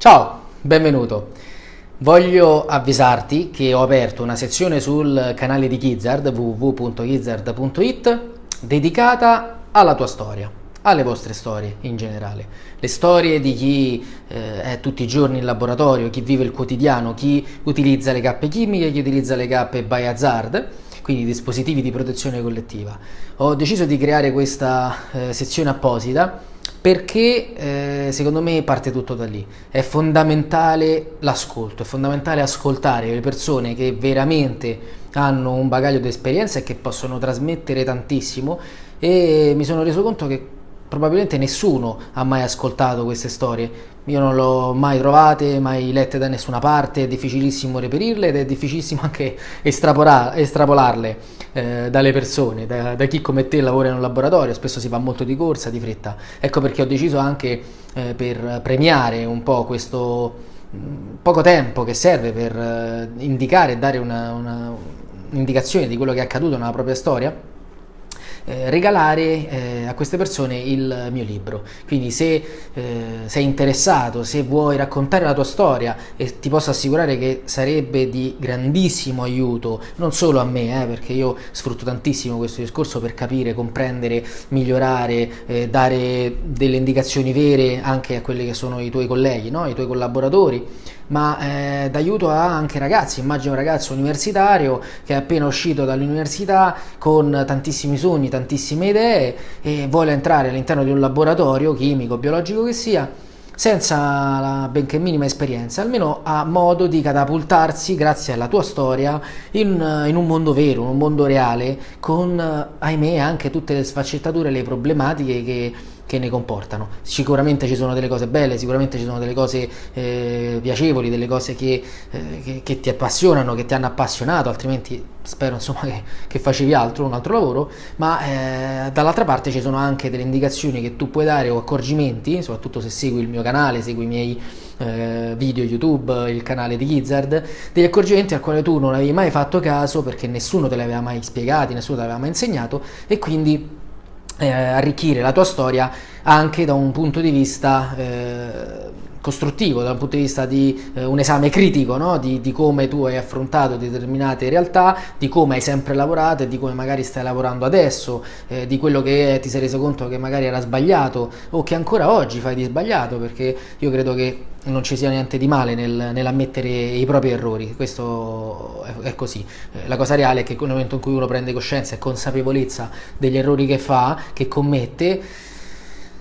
Ciao, benvenuto. Voglio avvisarti che ho aperto una sezione sul canale di Gizzard, www.gizzard.it, dedicata alla tua storia, alle vostre storie in generale. Le storie di chi eh, è tutti i giorni in laboratorio, chi vive il quotidiano, chi utilizza le cappe chimiche, chi utilizza le cappe by hazard, quindi dispositivi di protezione collettiva. Ho deciso di creare questa eh, sezione apposita perché eh, secondo me parte tutto da lì. È fondamentale l'ascolto, è fondamentale ascoltare le persone che veramente hanno un bagaglio di esperienza e che possono trasmettere tantissimo e mi sono reso conto che probabilmente nessuno ha mai ascoltato queste storie. Io non le ho mai trovate, mai lette da nessuna parte, è difficilissimo reperirle ed è difficilissimo anche estrapolarle eh, dalle persone, da, da, chi come te lavora in un laboratorio, spesso si fa molto di corsa, di fretta. Ecco perché ho deciso anche eh, per premiare un po' questo mm, poco tempo che serve per eh, indicare e dare un'indicazione di quello che è accaduto nella propria storia eh, regalare eh, a queste persone il mio libro. Quindi se eh, sei interessato, se vuoi raccontare la tua storia e ti posso assicurare che sarebbe di grandissimo aiuto, non solo a me, eh, perché io sfrutto tantissimo questo discorso per capire, comprendere, migliorare, eh, dare delle indicazioni vere anche a quelli che sono i tuoi colleghi, no? i tuoi collaboratori ma eh, d'aiuto anche ragazzi, immagino un ragazzo universitario che è appena uscito dall'università con tantissimi sogni, tantissime idee e vuole entrare all'interno di un laboratorio chimico, biologico che sia, senza la benché minima esperienza, almeno ha modo di catapultarsi grazie alla tua storia in, in un mondo vero, in un mondo reale, con ahimè anche tutte le sfaccettature, le problematiche che che ne comportano. Sicuramente ci sono delle cose belle, sicuramente ci sono delle cose eh, piacevoli, delle cose che, eh, che, che, ti appassionano, che ti hanno appassionato, altrimenti spero insomma che, che facevi altro, un altro lavoro, ma eh, dall'altra parte ci sono anche delle indicazioni che tu puoi dare o accorgimenti, soprattutto se segui il mio canale, segui i miei eh, video YouTube, il canale di Gizzard, degli accorgimenti al quale tu non avevi mai fatto caso perché nessuno te li aveva mai spiegati, nessuno te l'aveva mai insegnato e quindi eh, arricchire la tua storia anche da un punto di vista eh, costruttivo, da un punto di vista di eh, un esame critico no? di, di, come tu hai affrontato determinate realtà, di come hai sempre lavorato e di come magari stai lavorando adesso, eh, di quello che ti sei reso conto che magari era sbagliato o che ancora oggi fai di sbagliato, perché io credo che non ci sia niente di male nel, nell'ammettere i propri errori, questo è, è così. Eh, la cosa reale è che nel momento in cui uno prende coscienza e consapevolezza degli errori che fa, che commette,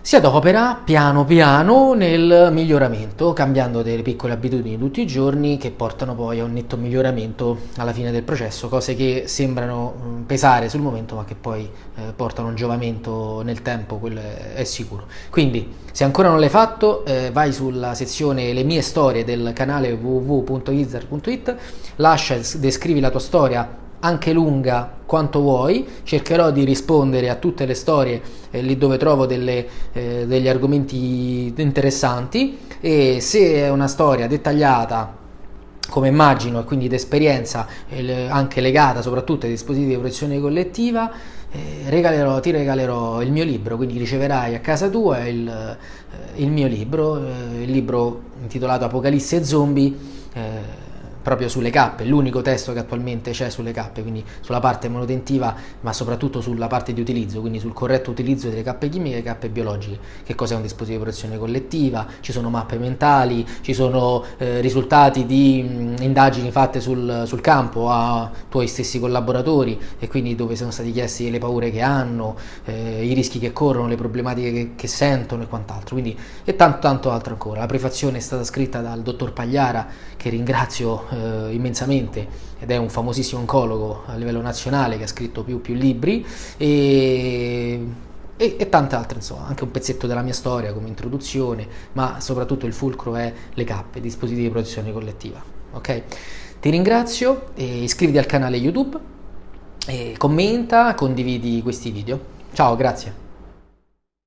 si adopera piano piano nel miglioramento, cambiando delle piccole abitudini tutti i giorni che portano poi a un netto miglioramento alla fine del processo, cose che sembrano mm, pesare sul momento ma che poi eh, portano un giovamento nel tempo, quello è, sicuro. Quindi se ancora non l'hai fatto eh, vai sulla sezione le mie storie del canale www.izar.it, lascia descrivi la tua storia anche lunga quanto vuoi, cercherò di rispondere a tutte le storie eh, lì dove trovo delle, eh, degli argomenti interessanti. E se è una storia dettagliata come immagino e quindi d'esperienza eh, anche legata soprattutto ai dispositivi di protezione collettiva eh, regalerò, ti regalerò il mio libro quindi riceverai a casa tua il, eh, il mio libro eh, il libro intitolato Apocalisse e Zombie proprio sulle cappe, l'unico testo che attualmente c'è sulle cappe, quindi sulla parte manutentiva ma soprattutto sulla parte di utilizzo, quindi sul corretto utilizzo delle cappe chimiche e cappe biologiche, che cos'è? Un dispositivo di protezione collettiva, ci sono mappe mentali, ci sono eh, risultati di mh, indagini fatte sul, sul, campo a tuoi stessi collaboratori e quindi dove sono stati chiesti le paure che hanno, eh, i rischi che corrono, le problematiche che, che sentono e quant'altro, quindi e tanto tanto altro ancora. La prefazione è stata scritta dal dottor Pagliara che ringrazio eh, immensamente ed è un famosissimo oncologo a livello nazionale che ha scritto più, più libri e, e, e, tante altre, insomma, anche un pezzetto della mia storia come introduzione, ma soprattutto il fulcro è le cappe, dispositivi di protezione collettiva. Ok? Ti ringrazio, iscriviti al canale YouTube, commenta, condividi questi video. Ciao, grazie.